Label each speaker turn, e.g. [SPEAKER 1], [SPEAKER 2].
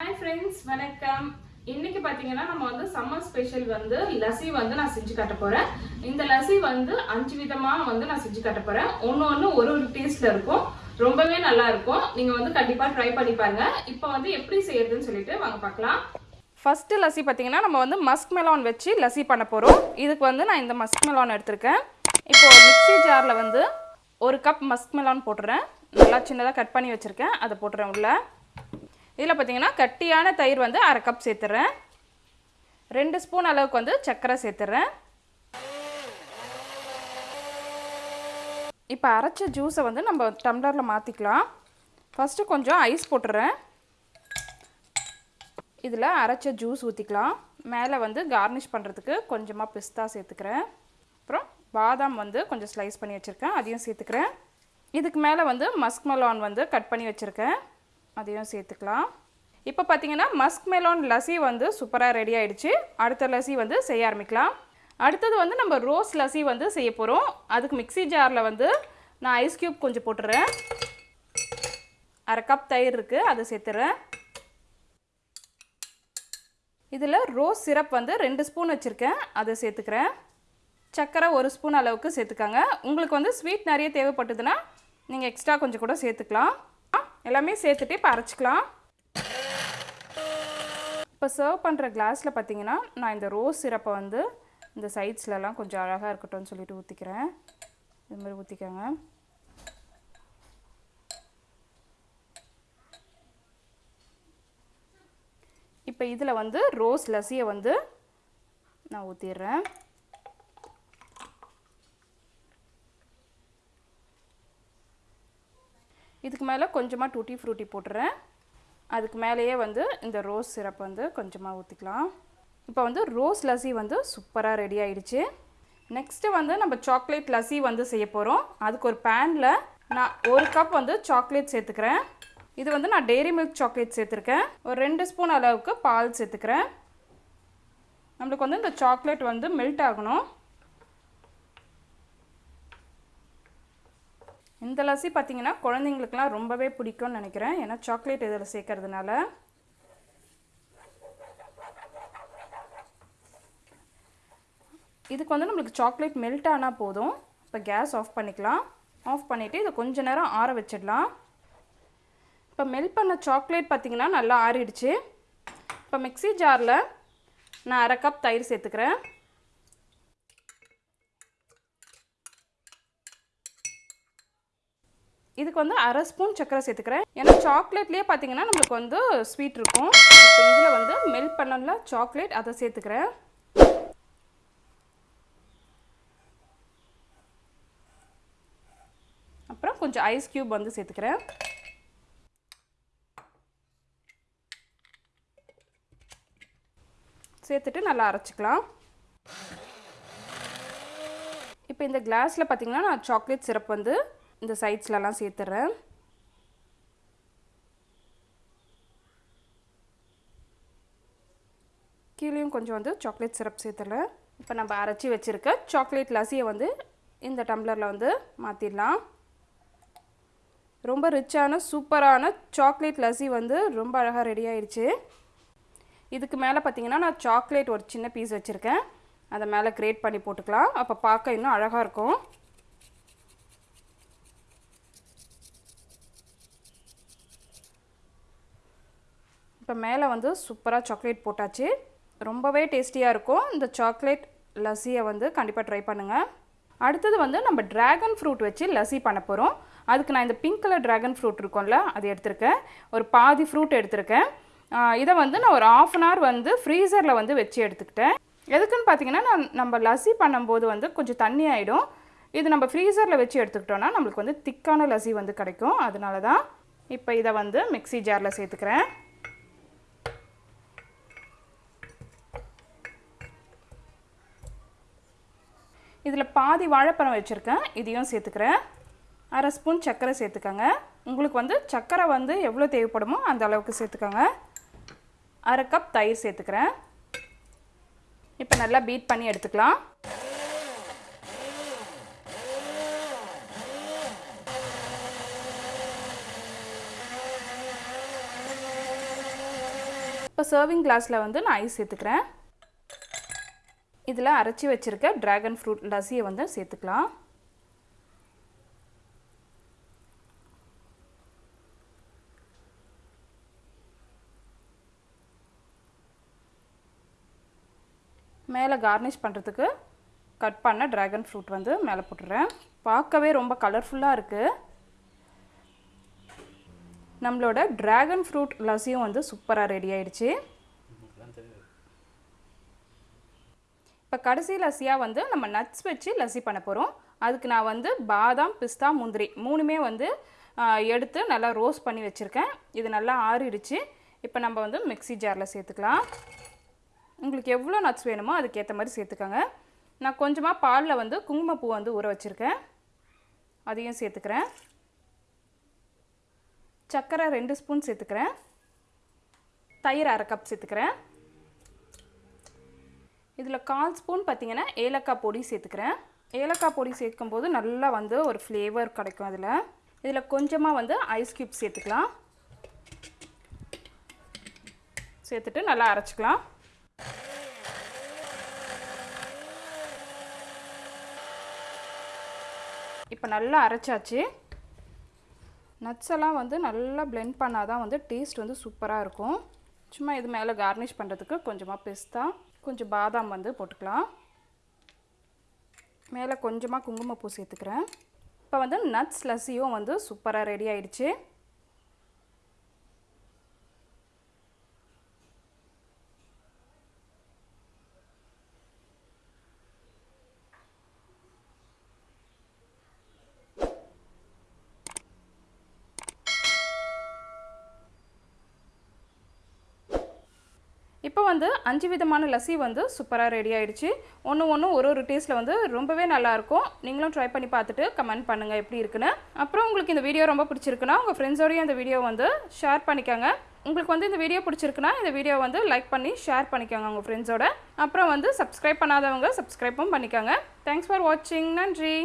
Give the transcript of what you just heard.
[SPEAKER 1] Hi friends வணக்கம். இன்னைக்கு பார்த்தீங்கன்னா நம்ம வந்து சம்மர் ஸ்பெஷல் வந்து லசி வந்து நான் செஞ்சு காட்ட போறேன். இந்த லஸ்ஸி வந்து அஞ்சு விதமா வந்து நான் செஞ்சு காட்ட போறேன். ஒன்று ஒன்று ஒரு ஒரு டேஸ்ட்ல இருக்கும். ரொம்பவே நல்லா இருக்கும். நீங்க வந்து கண்டிப்பா ட்ரை பண்ணி பாருங்க. இப்போ வந்து எப்படி செய்யறதுன்னு சொல்லிட்டு வாங்க பார்க்கலாம் ஃபர்ஸ்ட் லஸ்ஸி பார்த்தீங்கன்னா நம்ம வந்து மஸ்க் மெலான் வச்சு லசி பண்ண போகிறோம் இதுக்கு வந்து நான் இந்த மஸ்க் மெலான் எடுத்திருக்கேன். இப்போ மிக்சி மிக்ஸி ஜாரில் வந்து ஒரு கப் மஸ்க் மெலான் போட்டுறேன். நல்லா சின்னதாக கட் பண்ணி வச்சுருக்கேன். அதை போட்டுறேன் உள்ள. இதில் பார்த்தீங்கன்னா கட்டியான தயிர் வந்து அரை கப் சேர்த்துறேன். ரெண்டு ஸ்பூன் அளவுக்கு வந்து சர்க்கரை சேர்த்துறேன். இப்போ அரைச்ச ஜூஸை வந்து நம்ம டம்ளரில் மாற்றிக்கலாம் ஃபஸ்ட்டு கொஞ்சம் ஐஸ் போட்டுறேன். இதில் அரைச்ச ஜூஸ் ஊற்றிக்கலாம் மேலே வந்து கார்னிஷ் பண்ணுறதுக்கு கொஞ்சமாக பிஸ்தா சேர்த்துக்கிறேன். அப்புறம் பாதாம் வந்து கொஞ்சம் ஸ்லைஸ் பண்ணி வச்சுருக்கேன். அதையும் சேர்த்துக்கிறேன். இதுக்கு மேலே வந்து மஸ்க் மெலான் வந்து கட் பண்ணி வச்சுருக்கேன். அதையும் சேர்த்துக்கலாம். இப்போ பார்த்தீங்கன்னா மஸ்க் மெலோன் லஸ்ஸி வந்து சூப்பராக ரெடி ஆகிடுச்சு அடுத்த லஸ்ஸி வந்து செய்ய ஆரம்பிக்கலாம். அடுத்தது வந்து நம்ம ரோஸ் லஸ்ஸி வந்து செய்ய போகிறோம் அதுக்கு மிக்ஸி ஜாரில் வந்து நான் ஐஸ் க்யூப் கொஞ்சம் போட்டுறேன். அரை கப் தயிர் இருக்குது அதை சேர்த்துறேன். இதில் ரோஸ் சிரப் வந்து ரெண்டு ஸ்பூன் வச்சுருக்கேன் அதை சேர்த்துக்கிறேன். சர்க்கரை ஒரு ஸ்பூன் அளவுக்கு சேர்த்துக்காங்க. உங்களுக்கு வந்து ஸ்வீட் நிறைய தேவைப்பட்டதுன்னா நீங்கள் எக்ஸ்ட்ரா கொஞ்சம் கூட சேர்த்துக்கலாம். எல்லாமே சேர்த்துட்டு இப்போ அரைச்சிக்கலாம். இப்போ சர்வ் பண்ணுற கிளாஸில் பார்த்தீங்கன்னா நான் இந்த ரோஸ் சிரப்பை வந்து இந்த சைட்ஸ்லலாம் கொஞ்சம் அழகாக இருக்கட்டும்னு சொல்லிட்டு ஊற்றிக்கிறேன் இது மாதிரி ஊற்றிக்கோங்க இப்போ இதில் வந்து ரோஸ் லஸ்ஸியை வந்து நான் ஊற்றிடுறேன் இதுக்கு மேலே கொஞ்சமாக டூட்டி ஃப்ரூட்டி போட்டுறேன். அதுக்கு மேலேயே வந்து இந்த ரோஸ் சிரப் வந்து கொஞ்சமாக ஊற்றிக்கலாம் இப்போ வந்து ரோஸ் லஸ்ஸி வந்து சூப்பராக ரெடி ஆகிடுச்சு நெக்ஸ்ட்டு வந்து நம்ம சாக்லேட் லஸ்ஸி வந்து செய்ய போகிறோம் அதுக்கு ஒரு பேனில் நான் ஒரு கப் வந்து சாக்லேட் சேர்த்துக்கிறேன். இது வந்து நான் டெய்ரி மில்க் சாக்லேட் சேர்த்துருக்கேன். ஒரு ரெண்டு ஸ்பூன் அளவுக்கு பால் சேர்த்துக்கிறேன். நம்மளுக்கு வந்து இந்த சாக்லேட் வந்து மெல்ட் ஆகணும். இந்த லஸ்ஸி பார்த்தீங்கன்னா குழந்தைங்களுக்குலாம் ரொம்பவே பிடிக்கும்னு நினைக்கிறேன். ஏன்னா சாக்லேட் இதில் சேர்க்கறதுனால. இதுக்கு வந்து நம்மளுக்கு சாக்லேட் மெல்ட் ஆனால் போதும். இப்போ கேஸ் ஆஃப் பண்ணிக்கலாம். ஆஃப் பண்ணிவிட்டு இதை கொஞ்ச நேரம் ஆற வச்சிடலாம். இப்போ மெல்ட் பண்ண சாக்லேட் பார்த்திங்கன்னா நல்லா ஆறிடுச்சு. இப்போ மிக்ஸி ஜாரில் நான் அரை கப் தயிர் சேர்த்துக்கிறேன். இதுக்கு வந்து அரை ஸ்பூன் சர்க்கரை சேர்த்துக்கிறேன். ஏன்னா சாக்லேட்லேயே பார்த்தீங்கன்னா நம்மளுக்கு வந்து ஸ்வீட் இருக்கும். இப்போ இதில் வந்து மெல்ட் பண்ணல சாக்லேட் அதை சேர்த்துக்கிறேன். அப்புறம் கொஞ்சம் ஐஸ் க்யூப் வந்து சேர்த்துக்கிறேன். சேர்த்துட்டு நல்லா அரைச்சிக்கலாம். இப்போ இந்த கிளாஸில் பார்த்தீங்கன்னா நான் சாக்லேட் சிரப் வந்து இந்த சைட்ஸ்லலாம் சேர்த்துட்றேன் கீழேயும் கொஞ்சம் வந்து சாக்லேட் சிரப் சேர்த்துறேன். இப்போ நம்ம அரைச்சி வச்சுருக்க சாக்லேட் லஸ்ஸியை வந்து இந்த டம்ளரில் வந்து மாற்றிடலாம் ரொம்ப ரிச்சான சூப்பரான சாக்லேட் லஸ்ஸி வந்து ரொம்ப அழகாக ரெடி ஆயிடுச்சு. இதுக்கு மேலே பார்த்தீங்கன்னா நான் சாக்லேட் ஒரு சின்ன பீஸ் வச்சுருக்கேன். அதை மேலே கிரேட் பண்ணி போட்டுக்கலாம். அப்போ பார்க்க இன்னும் அழகாக இருக்கும். இப்போ மேலே வந்து சூப்பராக சாக்லேட் போட்டாச்சு. ரொம்பவே டேஸ்டியாக இருக்கும். இந்த சாக்லேட் லஸ்ஸியை வந்து கண்டிப்பாக ட்ரை பண்ணுங்கள் அடுத்தது வந்து நம்ம ட்ராகன் ஃப்ரூட் வச்சு லஸ்ஸி பண்ண போகிறோம் அதுக்கு நான் இந்த பிங்க் கலர் ட்ராகன் ஃப்ரூட் இருக்கும்ல அது எடுத்திருக்கேன். ஒரு பாதி ஃப்ரூட் எடுத்திருக்கேன். இதை வந்து நான் ஒரு ஆஃப் அன் ஹவர் வந்து ஃப்ரீசரில் வந்து வச்சு எடுத்துக்கிட்டேன். எதுக்குன்னு பார்த்தீங்கன்னா நான் நம்ம லஸ்ஸி பண்ணும்போது வந்து கொஞ்சம் தண்ணி ஆகிடும் இது நம்ம ஃப்ரீசரில் வச்சு எடுத்துக்கிட்டோன்னா நம்மளுக்கு வந்து திக்கான லஸ்ஸி வந்து கிடைக்கும். அதனால தான் இப்போ இதை வந்து மிக்ஸி ஜாரில் சேர்த்துக்கிறேன். இதில் பாதி வாழைப்பழம் வச்சுருக்கேன். இதையும் சேர்த்துக்கிறேன். அரை ஸ்பூன் சர்க்கரை சேர்த்துக்கோங்க. உங்களுக்கு வந்து சர்க்கரை வந்து எவ்வளோ தேவைப்படுமோ அந்த அளவுக்கு சேர்த்துக்கோங்க. அரை கப் தயிர் சேர்த்துக்கிறேன். இப்போ நல்லா பீட் பண்ணி எடுத்துக்கலாம். இப்போ சர்விங் கிளாஸில் வந்து நான் ஐஸ் சேர்த்துக்கிறேன். இதில் அரைச்சி வச்சுருக்க ட்ராகன் ஃப்ரூட் லஸ்ஸியை வந்து சேர்த்துக்கலாம். மேலே கார்னிஷ் பண்ணுறதுக்கு கட் பண்ண ட்ராகன் ஃப்ரூட் வந்து மேலே போட்டுடுறேன் பார்க்கவே ரொம்ப கலர்ஃபுல்லாக இருக்குது நம்மளோட ட்ராகன் ஃப்ரூட் லஸ்ஸியும் வந்து சூப்பராக ரெடி ஆயிடுச்சு. இப்போ கடைசி லஸ்ஸியாக வந்து நம்ம நட்ஸ் வச்சு லஸ்ஸி பண்ண போகிறோம் அதுக்கு நான் வந்து பாதாம் பிஸ்தா முந்திரி மூணுமே வந்து எடுத்து நல்லா ரோஸ்ட் பண்ணி வச்சுருக்கேன். இது நல்லா ஆறிடுச்சு. இப்போ நம்ம வந்து மிக்ஸி ஜாரில் சேர்த்துக்கலாம். உங்களுக்கு எவ்வளோ நட்ஸ் வேணுமோ அதுக்கேற்ற மாதிரி சேர்த்துக்கோங்க. நான் கொஞ்சமாக பாலில் வந்து குங்குமப்பூ வந்து ஊற வச்சுருக்கேன். அதையும் சேர்த்துக்கிறேன். சர்க்கரை ரெண்டு ஸ்பூன் சேர்த்துக்கிறேன். தயிர் அரை கப் சேர்த்துக்கிறேன். இதில் கால் ஸ்பூன் பார்த்திங்கன்னா ஏலக்காய் பொடி சேர்த்துக்கிறேன். ஏலக்காய் பொடி சேர்க்கும்போது நல்லா வந்து ஒரு ஃப்ளேவர் கிடைக்கும் அதில். இதில் கொஞ்சமாக வந்து ஐஸ் க்யூப் சேர்த்துக்கலாம். சேர்த்துட்டு நல்லா அரைச்சிக்கலாம். இப்போ நல்லா அரைச்சாச்சு. நட்ஸ் எல்லாம் வந்து நல்லா பிளெண்ட் பண்ணால் தான் வந்து டேஸ்ட் வந்து சூப்பராக இருக்கும். சும்மா இது மேலே கார்னிஷ் பண்ணுறதுக்கு கொஞ்சமாக பிஸ்தா கொஞ்சம் பாதாம் வந்து போட்டுக்கலாம். மேலே கொஞ்சமாக குங்குமப்பூ சேர்த்துக்கிறேன். இப்போ வந்து நட்ஸ் லஸ்ஸியும் வந்து சூப்பராக ரெடி ஆயிடுச்சு. இப்போ வந்து அஞ்சு விதமான லஸ்ஸி வந்து சூப்பராக ரெடி ஆகிடுச்சு ஒன்று ஒன்று ஒரு ஒரு டேஸ்ட்டில் வந்து ரொம்பவே நல்லாயிருக்கும் நீங்களும் ட்ரை பண்ணி பார்த்துட்டு கமெண்ட் பண்ணுங்கள் எப்படி இருக்குன்னு. அப்புறம் உங்களுக்கு இந்த வீடியோ ரொம்ப பிடிச்சிருக்குன்னா உங்கள் ஃப்ரெண்ட்ஸோடையும் இந்த வீடியோ வந்து ஷேர் பண்ணிக்கோங்க. உங்களுக்கு வந்து இந்த வீடியோ பிடிச்சிருக்குன்னா இந்த வீடியோ வந்து லைக் பண்ணி ஷேர் பண்ணிக்கோங்க உங்கள் ஃப்ரெண்ட்ஸோட அப்புறம் வந்து சப்ஸ்கிரைப் பண்ணாதவங்க சப்ஸ்கிரைப்பும் பண்ணிக்கோங்க. தேங்க்ஸ் ஃபார் வாட்சிங் நன்றி.